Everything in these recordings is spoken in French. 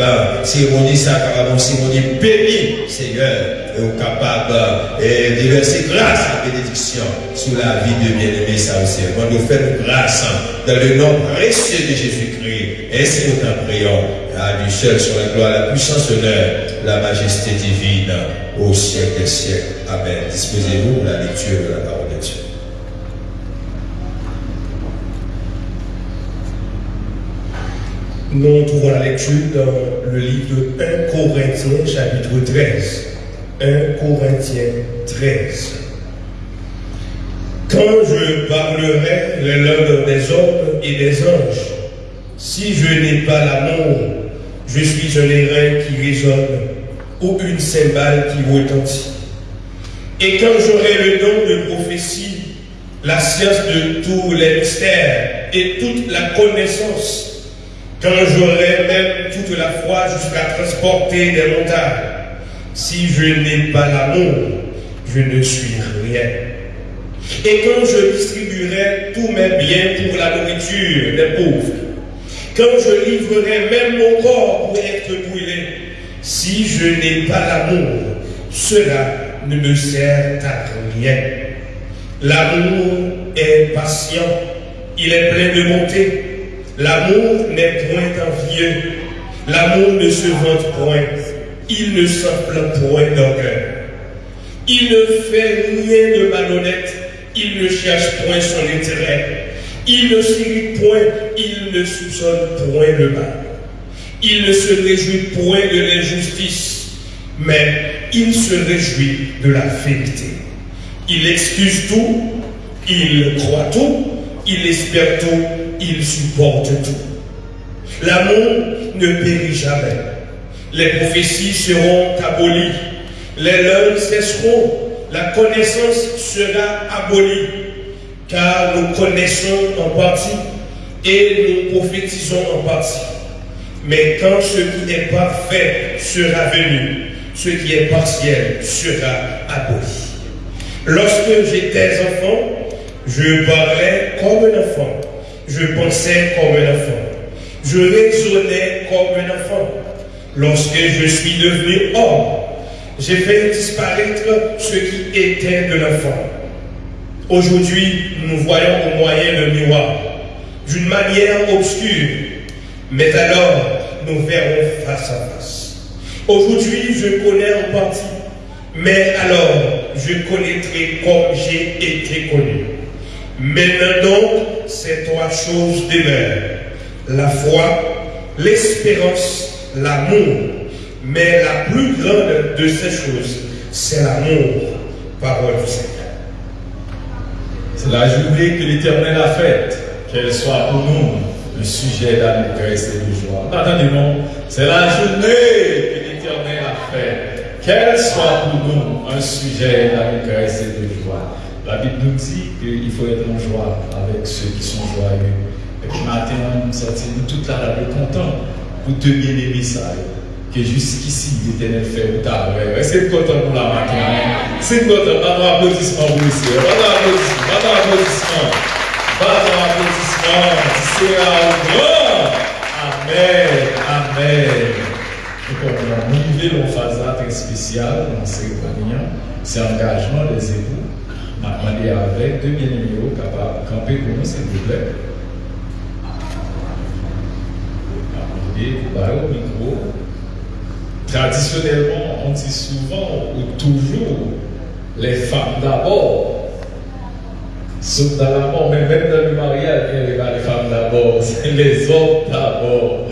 capable, cérémonie ça capable, cérémonie bénie, Seigneur, et capable de verser grâce à bénédiction sur la vie de bien-aimé ça aussi. Quand nous faisons grâce dans le nom précieux de Jésus-Christ, ainsi nous t'en prions, à lui seul sur la gloire, la puissance, l'honneur, la majesté divine au siècle des siècles. Amen. Disposez-vous pour la lecture de la parole de Dieu. Nous trouvons la lecture dans le livre de 1 Corinthiens chapitre 13. 1 Corinthiens 13. Quand je parlerai les langues des hommes et des anges, si je n'ai pas l'amour, je suis un airain qui résonne ou une cymbale qui retentit. Et quand j'aurai le don de prophétie, la science de tous les mystères et toute la connaissance, quand j'aurai même toute la foi jusqu'à transporter des montagnes, si je n'ai pas l'amour, je ne suis rien. Et quand je distribuerai tous mes biens pour la nourriture des pauvres, quand je livrerai même mon corps pour être brûlé, si je n'ai pas l'amour, cela ne me sert à rien. L'amour est patient, il est plein de bonté. L'amour n'est point envieux. L'amour ne se vante point. Il ne s'enflamme point d'orgueil. Il ne fait rien de malhonnête. Il ne cherche point son intérêt. Il ne s'irrite point. Il ne soupçonne point le mal. Il ne se réjouit point de l'injustice, mais il se réjouit de la vérité. Il excuse tout, il croit tout, il espère tout, il supporte tout. L'amour ne périt jamais. Les prophéties seront abolies. Les langues cesseront. La connaissance sera abolie. Car nous connaissons en partie et nous prophétisons en partie. Mais quand ce qui est parfait sera venu, ce qui est partiel sera aboli. Lorsque j'étais enfant, je parlais comme un enfant. Je pensais comme un enfant. Je raisonnais comme un enfant. Lorsque je suis devenu homme, j'ai fait disparaître ce qui était de l'enfant. Aujourd'hui, nous voyons au moyen le miroir, d'une manière obscure, mais alors nous verrons face à face. Aujourd'hui, je connais en partie, mais alors je connaîtrai comme j'ai été connu. Maintenant donc, ces trois choses demeurent. La foi, l'espérance, l'amour. Mais la plus grande de ces choses, c'est l'amour. Parole du Seigneur. C'est la journée que l'Éternel a faite, qu'elle soit pour nous le sujet d'allégresse et de joie. Attendez-moi, c'est la journée que l'Éternel a faite, qu'elle soit pour nous un sujet d'allégresse et de joie. La Bible nous dit qu'il faut être en joie avec ceux qui sont joyeux. Et puis maintenant, nous sortons toute la rade content pour te aimer ça. Que jusqu'ici, l'Éternel fait au tard. C'est content pour la matin? C'est content. Pas d'applaudissement pour ici. Pas d'applaudissement. Pas d'applaudissement. Pas. C'est un grand. Amen. Amen. On a une phase très spéciale dans ces. C'est engagement des époux m'a demandé avec deux bien-aimés capables de camper pour nous, s'il vous plaît. Vous au micro. Traditionnellement, on dit souvent ou toujours les femmes d'abord. Sauf dans la mort, mais même dans le mariage, il n'y a pas les femmes d'abord, c'est les hommes d'abord.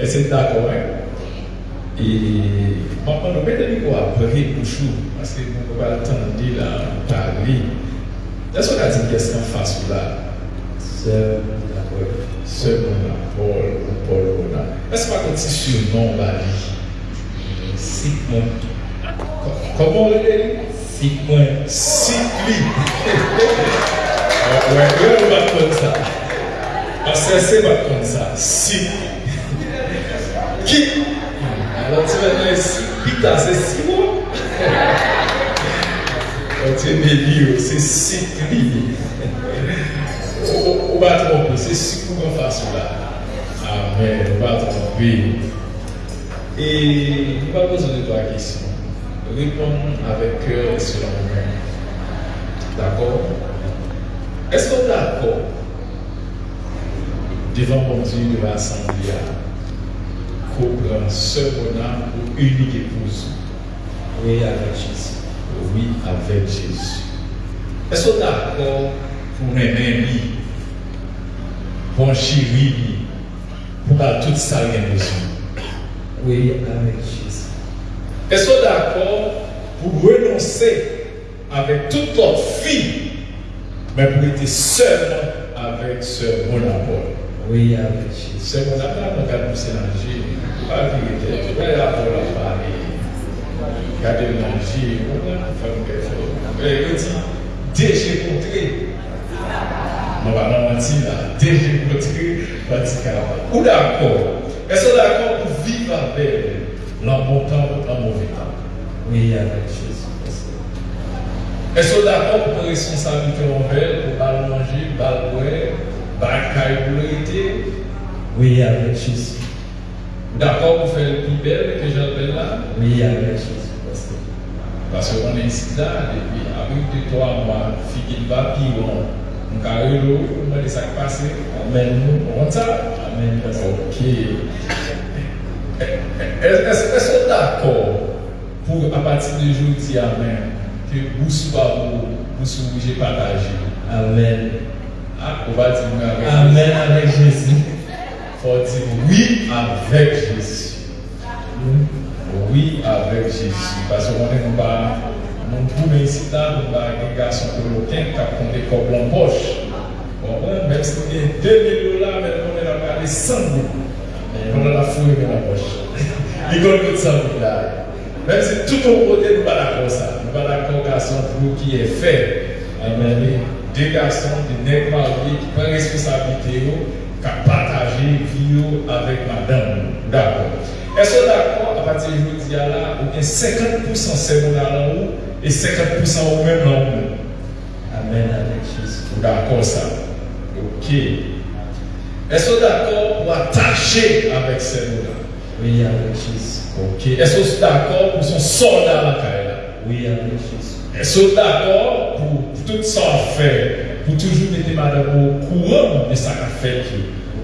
Et c'est d'accord, hein? Et maintenant, nous mettons les après pour chou, parce que kwa tandi la pali, esko ka di keskan fasou la? Se moun apol. Se moun apol, moun apol moun apol. Esko pa konti surnon bali? Sikmon. Koman le li? Sikmon. Sikli. Wè yon bat kon sa. Asese bat kon sa. Sikli. Ki? Alon ti men le sikli ta se sikmon? Pita, c'est lignes. On va c'est six mois en face là. Amen, on va tromper. Et va poser deux, trois questions. Répondre avec cœur et selon nous D'accord? Est-ce qu'on est d'accord devant mon Dieu, devant l'Assemblée, qu'on prend ce bonheur pour unique épouse? Oui, avec. Oui, avec Jésus. Est-ce qu'on d'accord pour aimer lui, pour chérir lui, pour tout ça qu'il besoin? Oui, avec Jésus. Est-ce qu'on d'accord pour renoncer avec toute autre fille, mais pour être seulement avec ce bon apport? Oui, avec Jésus. Ce bon apport, on va le jeu. Pas vérité. Vais avoir la parler. Regardez le jeu. On va faire quelque chose. Il dit, dès que j'ai montré, on va mentir là. Dès que j'ai montré, on va dire Ou l'important en mauvais temps? Oui, avec Jésus. Est-ce que d'accord pour responsabilité envers, pour pas manger, pas boire, pas cailler Oui, avec Jésus. D'accord pour faire le plus belle que j'appelle là? Oui, avec Jésus. Parce qu'on est ici là, depuis avec deux, trois mois, fille qui va pire, on a eu l'eau, on a des sacs passés. Amen. On ça Amen. Ok. Est-ce que d'accord pour, à partir de aujourd'hui, Amen, que vous pas vous, vous j'ai partagé Amen. Ah, on va dire avec Amen avec Jésus. Il faut dire oui avec Jésus. pou men si ta nou ba agregasyon koloken kap konde kop lan poche. Konpren, men si gen 2 milyon la men konen la kade 100 milyon. Konen la fure men la poche. Li konen kote 100 milyon la. Men si tout an kote nou ba la kon sa. Nou ba la kon gason pou ki e fe. Amen li. De gason, de nek marye ki pa responsabilite yo ka pataje video avèk madame. D'akon. E so d'akon, apati joun diya la, ou gen 50% semen alan ou et 50% au même nom Amen avec Jésus. D'accord ça? Ok. Est-ce que d'accord pour attacher avec ces mots-là? Oui, avec Jésus. Ok. Est-ce que d'accord pour son soldat à la carrière? Oui, avec Jésus. Est-ce que d'accord pour, tout ça faire, pour toujours mettre madame au courant de ce qu'a fait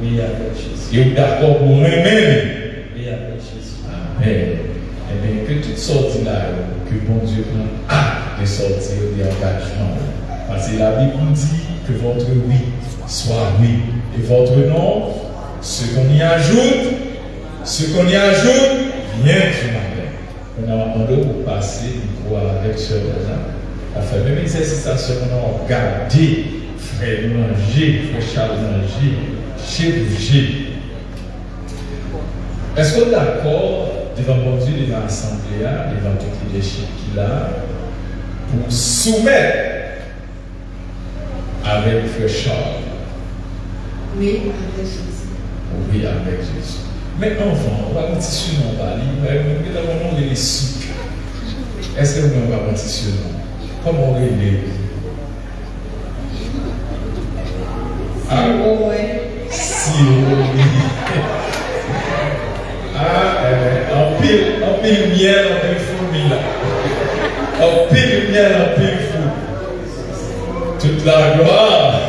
Oui, avec Jésus. Et d'accord pour aimer Oui, avec Jésus. Amen. Eh bien, que toutes sortes là, que bon Dieu prend de sortir des engagements. Parce que la Bible dit que votre oui soit oui. Et votre non, ce qu'on y ajoute, ce qu'on y ajoute, Bien, du matin. On a demandé pour passer du coup avec ce là On fait même exercice à ce moment, garder, frère manger, frère manger, bouger. Est-ce qu'on est d'accord devant mon Dieu, devant l'Assemblée, devant tout le leadership qu'il a, pour soumettre avec frère Charles Oui, avec Jésus. Oui, avec Jésus. Mais enfant, on va un tissu non bali, mais nous avons les sucres. Est-ce que nous tissu non Comment on les Ah, ouais. Si, oui. Ah, en pile, en pile miel, en pile fourmi là. En pile miel, en pile fou. Toute la gloire.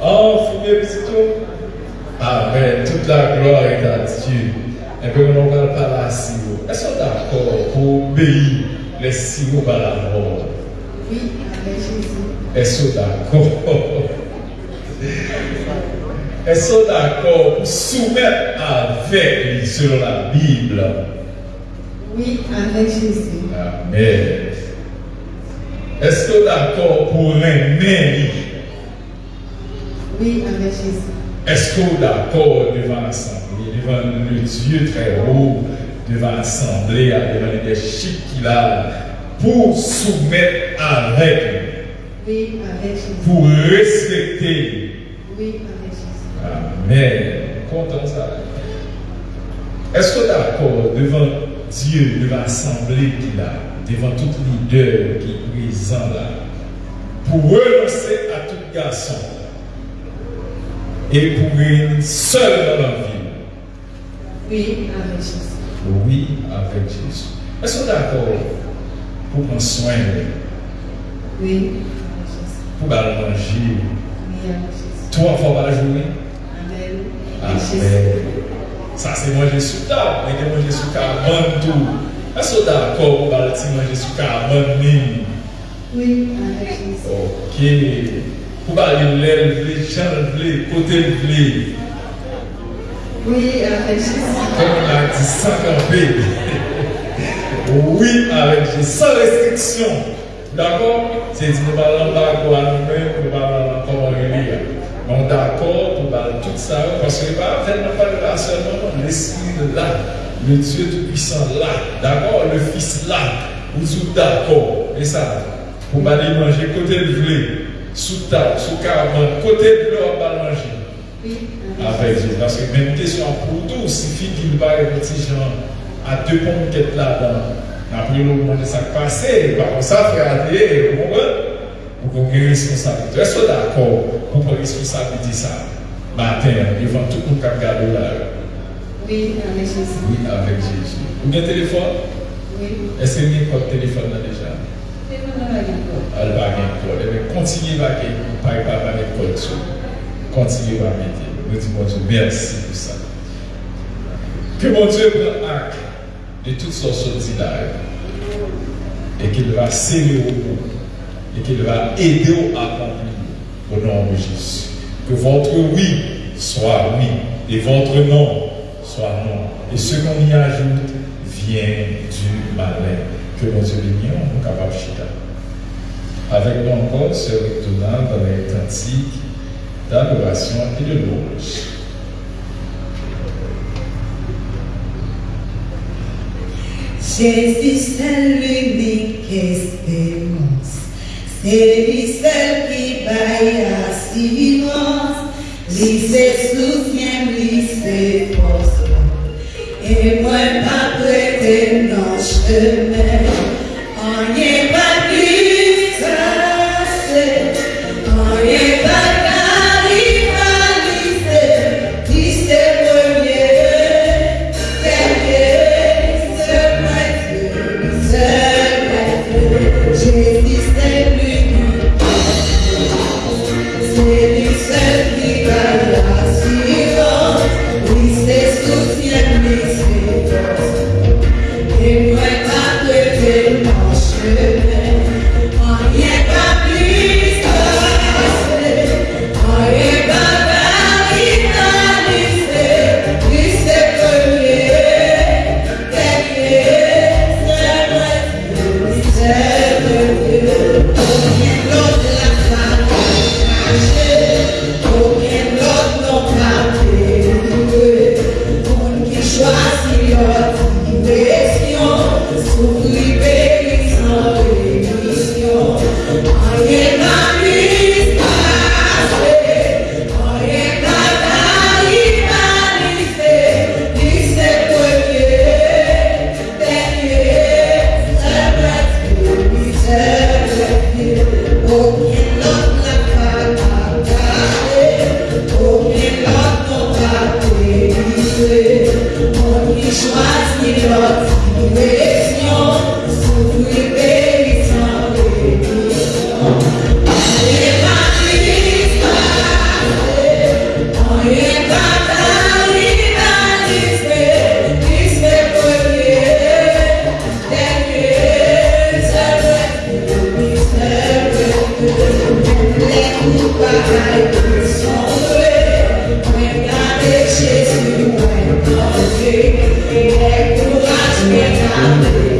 Oh, fourmi, petit tout. Amen. Toute la gloire est à Dieu. Et puis on va parler à Siro. Est-ce qu'on est d'accord pour obéir les Siro par la mort? Oui, avec Jésus. Est-ce qu'on est d'accord? Est-ce qu'on est d'accord pour soumettre avec lui selon la Bible Oui, avec Jésus. Amen. Est-ce qu'on est d'accord pour aimer lui Oui, avec Jésus. Est-ce qu'on est d'accord devant l'Assemblée, devant le Dieu très haut, devant l'Assemblée, devant les leadership qu'il a, pour soumettre avec lui, Oui, avec Jésus. pour respecter Oui, avec Jésus. Amen. Content ça. Est-ce qu'on est d'accord devant Dieu, devant l'Assemblée qu'il a, devant tout leader qui est présent là, pour renoncer à tout garçon et pour une seule dans la vie? Oui, avec Jésus. Oui, avec Jésus. Est-ce qu'on est d'accord pour prendre soin Oui, avec Jésus. pour aller manger? Oui, avec Jésus. Trois fois par jour Amen. Sa se manje sou tab, mwen gen manje sou karman tou. Aso da akor mwen bala ti manje sou karman nin? Oui, avec Jésus. Ok. Pou bala lèl vle, chan vle, kote vle? Oui, avec Jésus. Kon la di sankanpe. Oui, avec Jésus. San restriksyon. D'akor? Se di mwen bala lamba akwa nou men, mwen bala lamba akwa mwen liya. Donc d'accord pour parler tout ça, parce que pas tellement pas de là seulement, l'Esprit là, le Dieu Tout-Puissant là, d'accord, le Fils là, vous êtes d'accord, et ça, pour aller manger côté de blé, sous table, sous caravane, côté de blé, on va manger. Oui, Avec Jésus. Parce que même question pour tout, il suffit qu'il va petit gens à deux pommes qui est là-dedans. Après, nous manger ça passé, par contre, ça fait aller, vous comprenez pou kon gen responsabilite. Est ou d'akor pou kon responsabilite sa mater, evan tout moun kap gado la? Oui, avek Jésus. Oui, avek Jésus. Ou gen telefon? Oui. Ese gen kote telefon nan deja? Telefon nan bagen kote. Al bagen kote. Ebe, eh kontinye bagen kote, pa yon pa bagen kote sou. Kontinye bagen kote. Nou di bon Dieu, mersi pou sa. Ke bon Dieu pren ak de tout son soti la, e ke lwa seri ou moun et qu'il va aider à accomplir au nom de Jésus. Que votre oui soit oui et votre non soit non. Et ce qu'on y ajoute vient du malin. Que mon Dieu bénisse, on est capable de chita. Avec nous encore, Sœur Victorine dans les cantiques d'adoration et de louange. Jésus, c'est l'unique espérance. C'est lui seul qui baille assurance. Lui se soutient, lui se force. Et moi, pas 네.